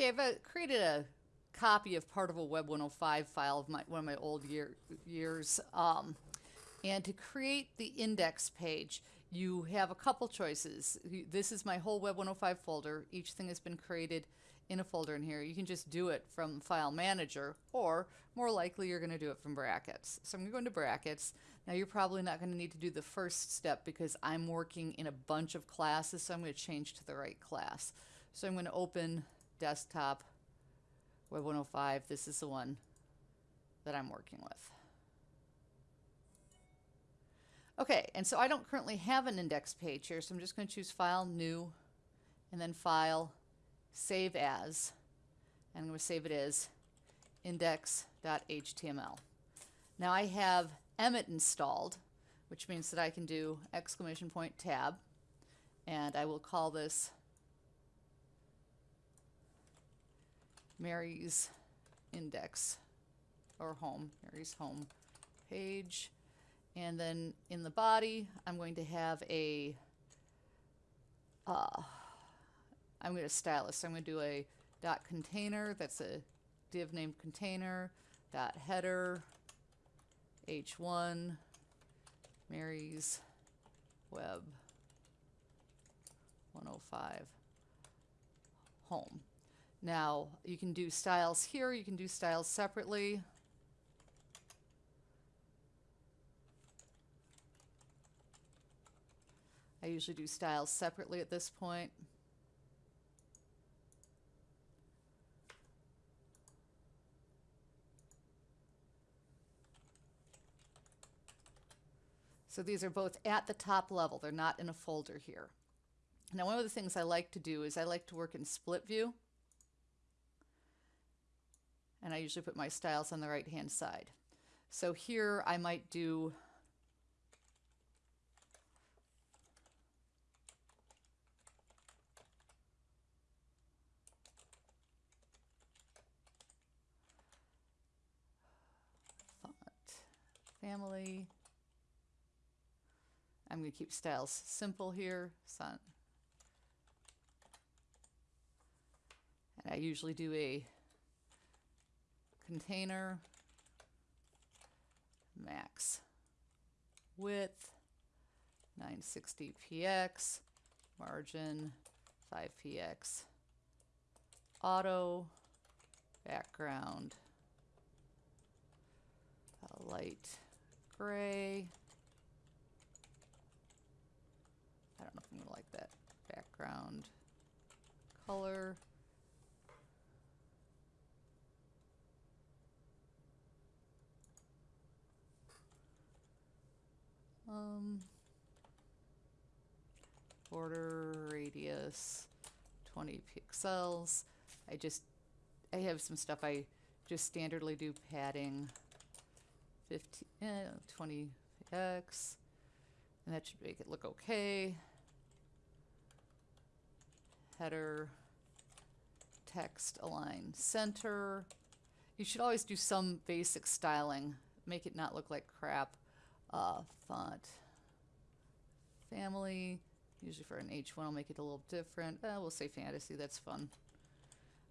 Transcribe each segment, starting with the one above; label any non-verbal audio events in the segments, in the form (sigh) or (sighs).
Okay, I've created a copy of part of a Web 105 file of my, one of my old year, years. Um, and to create the index page, you have a couple choices. This is my whole Web 105 folder. Each thing has been created in a folder in here. You can just do it from File Manager, or more likely you're going to do it from brackets. So I'm going to go into brackets. Now you're probably not going to need to do the first step because I'm working in a bunch of classes, so I'm going to change to the right class. So I'm going to open Desktop Web 105. This is the one that I'm working with. Okay, and so I don't currently have an index page here, so I'm just going to choose File, New, and then File, Save As. And I'm going to save it as index.html. Now I have Emmet installed, which means that I can do exclamation point tab, and I will call this Mary's index or home, Mary's home page. And then in the body, I'm going to have a, uh, I'm going to style this. So I'm going to do a dot container. That's a div name container. Dot header. H1. Mary's web 105 home. Now you can do styles here. You can do styles separately. I usually do styles separately at this point. So these are both at the top level. They're not in a folder here. Now one of the things I like to do is I like to work in split view. And I usually put my styles on the right hand side. So here I might do font family. I'm going to keep styles simple here. Sun. And I usually do a container max width 960px margin 5px auto background light gray. I don't know if I'm to like that background color. Um, border radius 20 pixels. I just, I have some stuff I just standardly do padding 15, eh, 20x, and that should make it look okay. Header, text align center. You should always do some basic styling, make it not look like crap. Uh, font, family, usually for an H1 I'll make it a little different. Uh, we'll say fantasy, that's fun.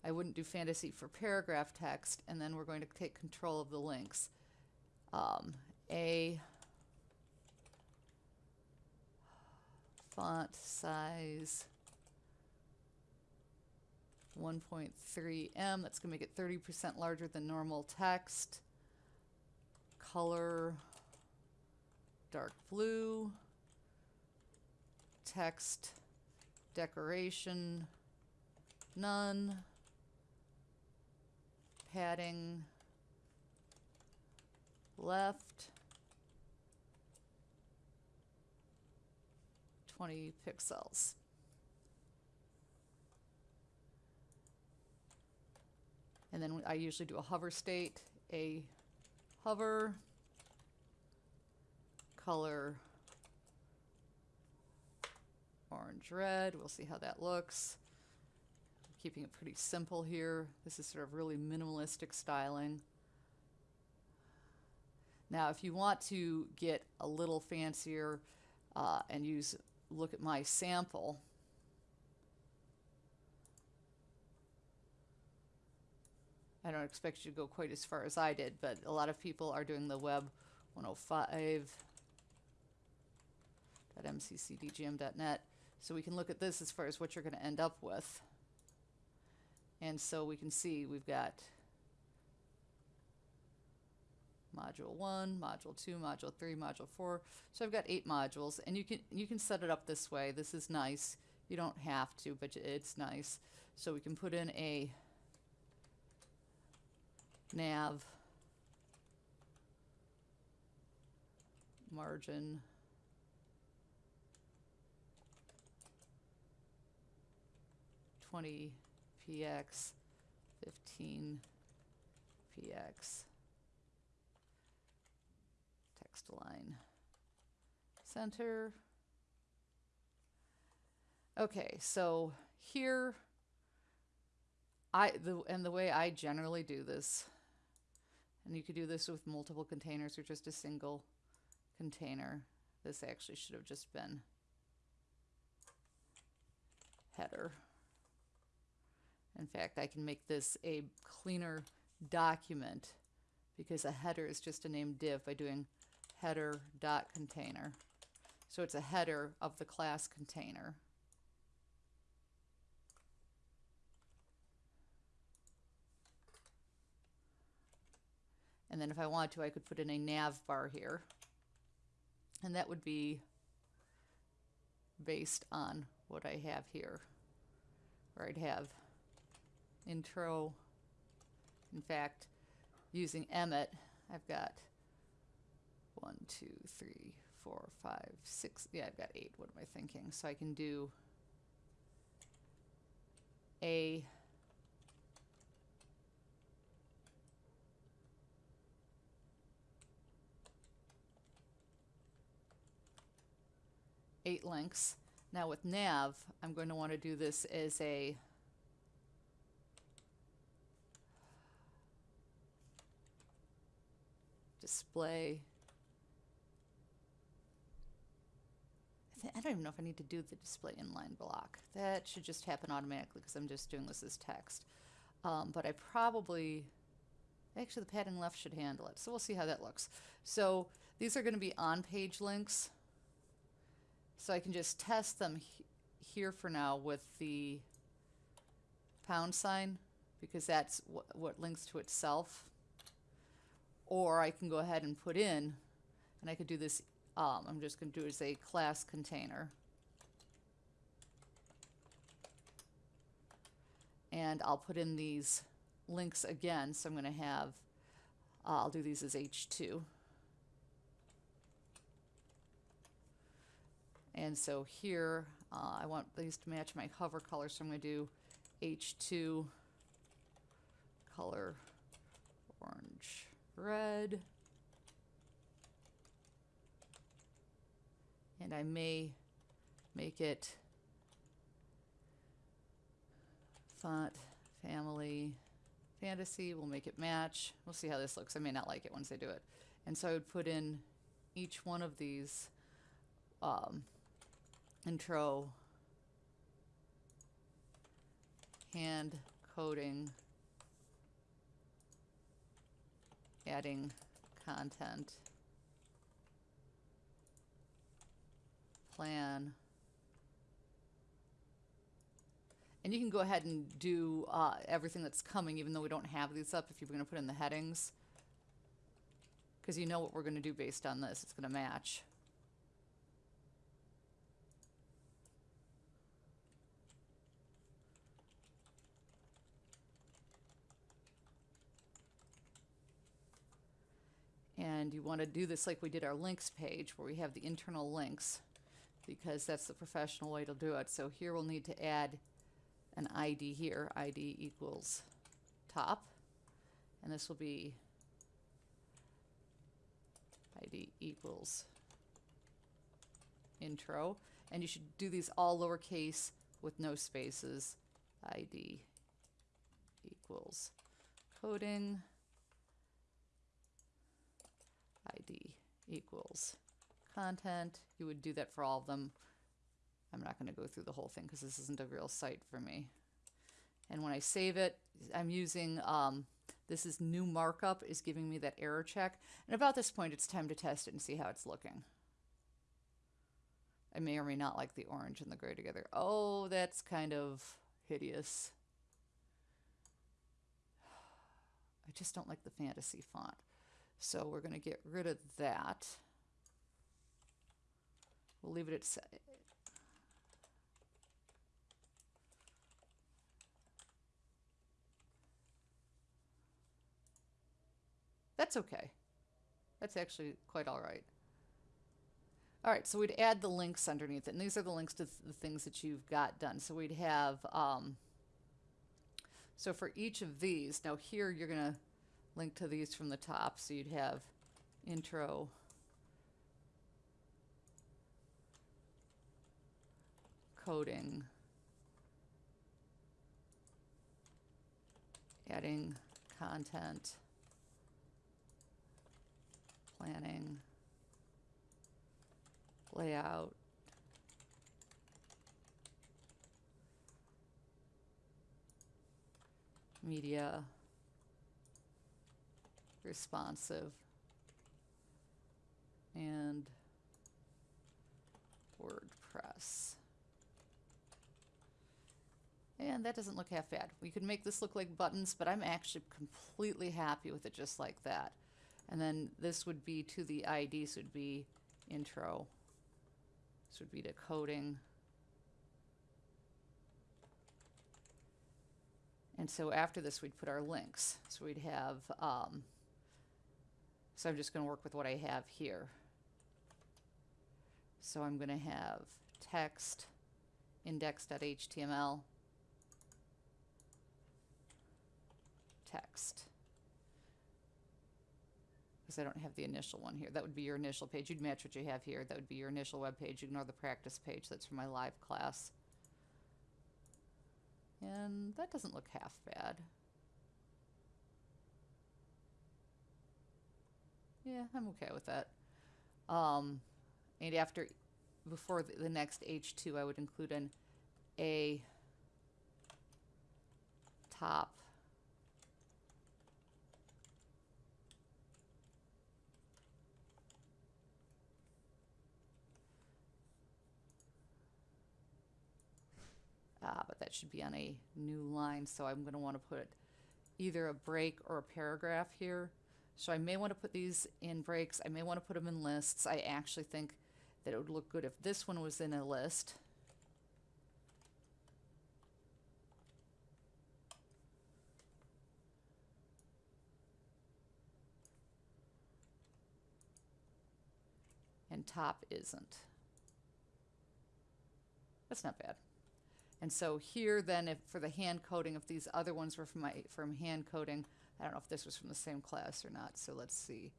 I wouldn't do fantasy for paragraph text, and then we're going to take control of the links um, a font size 1.3em. That's going to make it 30% larger than normal text. Color dark blue. Text decoration none. Padding left 20 pixels. And then I usually do a hover state, a hover, color orange red. We'll see how that looks. Keeping it pretty simple here. This is sort of really minimalistic styling. Now, if you want to get a little fancier uh, and use, look at my sample, I don't expect you to go quite as far as I did, but a lot of people are doing the web 105.mccdgm.net. So we can look at this as far as what you're going to end up with. And so we can see we've got module 1, module 2, module 3, module 4. So I've got 8 modules and you can you can set it up this way. This is nice. You don't have to, but it's nice. So we can put in a nav margin twenty px fifteen px text align center okay so here I the and the way I generally do this and you could do this with multiple containers or just a single container. This actually should have just been header. In fact, I can make this a cleaner document because a header is just a named div by doing header dot container. So it's a header of the class container. And then if I wanted to, I could put in a nav bar here. And that would be based on what I have here. Where I'd have intro. In fact, using Emmet, I've got one, two, three, four, five, six. Yeah, I've got eight. What am I thinking? So I can do a eight links. Now with nav, I'm going to want to do this as a display. I, don't even know if I need to do the display inline block. That should just happen automatically because I'm just doing this as text. Um, but I probably, actually the padding left should handle it. So we'll see how that looks. So these are going to be on-page links. So I can just test them he here for now with the pound sign because that's wh what links to itself. Or I can go ahead and put in, and I could do this, um, I'm just going to do it as a class container. And I'll put in these links again, so I'm going to have, uh, I'll do these as H2. And so here, uh, I want these to match my hover color, so I'm going to do H2 color red. And I may make it font family fantasy. We'll make it match. We'll see how this looks. I may not like it once I do it. And so I would put in each one of these um, intro hand coding adding content. Plan. And you can go ahead and do uh, everything that's coming even though we don't have these up if you're going to put in the headings. Because you know what we're going to do based on this it's going to match And you want to do this like we did our links page where we have the internal links because that's the professional way to do it. So here we'll need to add an ID here. ID equals top. And this will be ID equals intro. And you should do these all lowercase with no spaces. ID equals coding. ID equals content. You would do that for all of them. I'm not going to go through the whole thing because this isn't a real site for me. And when I save it, I'm using um, This is new markup is giving me that error check. And about this point, it's time to test it and see how it's looking. I may or may not like the orange and the gray together. Oh, that's kind of hideous. (sighs) I just don't like the fantasy font. So we're going to get rid of that. We'll leave it at That's okay. That's actually quite all right. All right, so we'd add the links underneath it, and these are the links to th the things that you've got done. So we'd have, um, so for each of these, now here you're going to link to these from the top, so you'd have intro, coding, adding content, planning, layout, media, responsive, and WordPress. And that doesn't look half bad. We could make this look like buttons, but I'm actually completely happy with it just like that. And then this would be to the ID, so would be intro. This would be to coding. And so after this, we'd put our links. So we'd have, um, so I'm just going to work with what I have here. So I'm going to have text, index.html, text because I don't have the initial one here. That would be your initial page. You'd match what you have here. That would be your initial web page. Ignore the practice page. That's for my live class. And that doesn't look half bad. Yeah, I'm okay with that. Um, and after, before the, next H2, I would include an A top uh, but that should be on a new line. So I'm going to want to put either a break or a paragraph here. So I may want to put these in breaks. I may want to put them in lists. I actually think that it would look good if this one was in a list. And top isn't. That's not bad. And so here then, if for the hand coding, if these other ones were from my from hand coding, I don't know if this was from the same class or not. So let's see.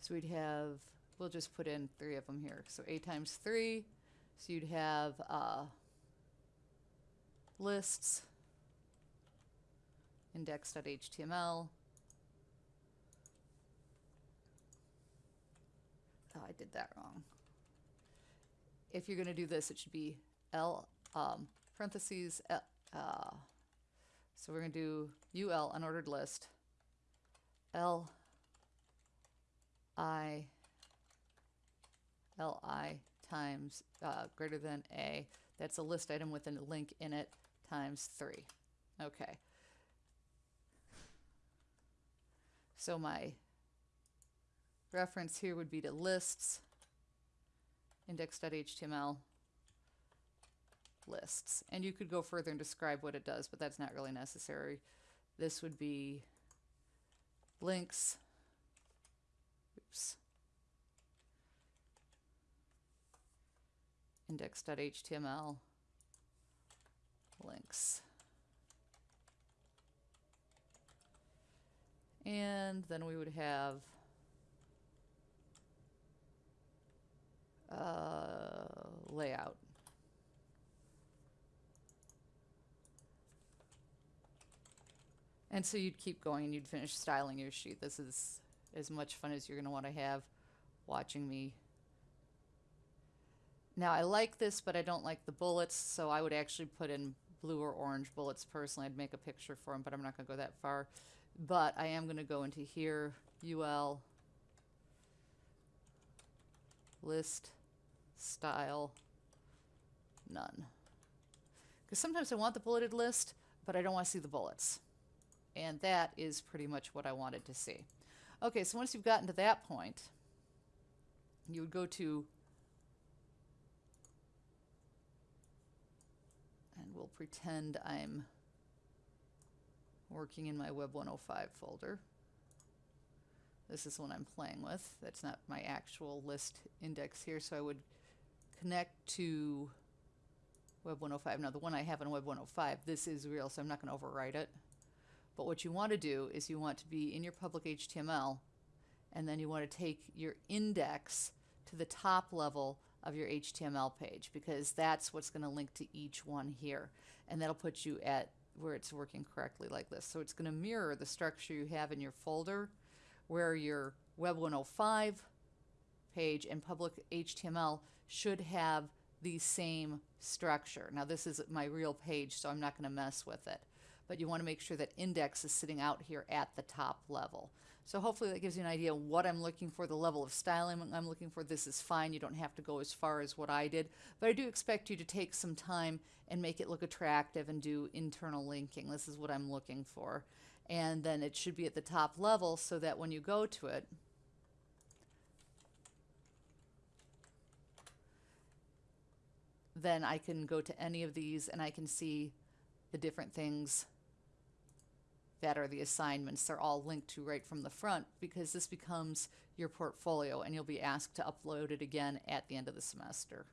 So we'd have, we'll just put in three of them here. So A times three. So you'd have uh, lists, index.html. Oh, I did that wrong. If you're going to do this, it should be L um, parentheses, uh, uh, so we're going to do UL, unordered list, L, I, L, I times uh, greater than A. That's a list item with a link in it times 3. Okay. So my reference here would be to lists, index.html, lists. And you could go further and describe what it does, but that's not really necessary. This would be links. Oops. index.html links. And then we would have uh, layout. And so you'd keep going and you'd finish styling your sheet. This is as much fun as you're going to want to have watching me. Now I like this, but I don't like the bullets, so I would actually put in blue or orange bullets personally. I'd make a picture for them, but I'm not going to go that far. but I am going to go into here, UL, list, style, none. Because sometimes I want the bulleted list, but I don't want to see the bullets. And that is pretty much what I wanted to see. Okay, so once you've gotten to that point, you would go to, and we'll pretend I'm working in my Web 105 folder. This is one I'm playing with. That's not my actual list index here, so I would connect to Web 105. Now, the one I have in Web 105, this is real, so I'm not going to overwrite it. But what you want to do is you want to be in your public HTML, and then you want to take your index to the top level of your HTML page, because that's what's going to link to each one here. And that'll put you at where it's working correctly like this. So it's going to mirror the structure you have in your folder, where your Web 105 page and public HTML should have the same structure. Now this is my real page, so I'm not going to mess with it. But you want to make sure that index is sitting out here at the top level. So hopefully that gives you an idea what I'm looking for, the level of styling I'm looking for. This is fine. You don't have to go as far as what I did. But I do expect you to take some time and make it look attractive and do internal linking. This is what I'm looking for. And then it should be at the top level so that when you go to it, then I can go to any of these and I can see the different things that are the assignments. They're all linked to right from the front because this becomes your portfolio and you'll be asked to upload it again at the end of the semester.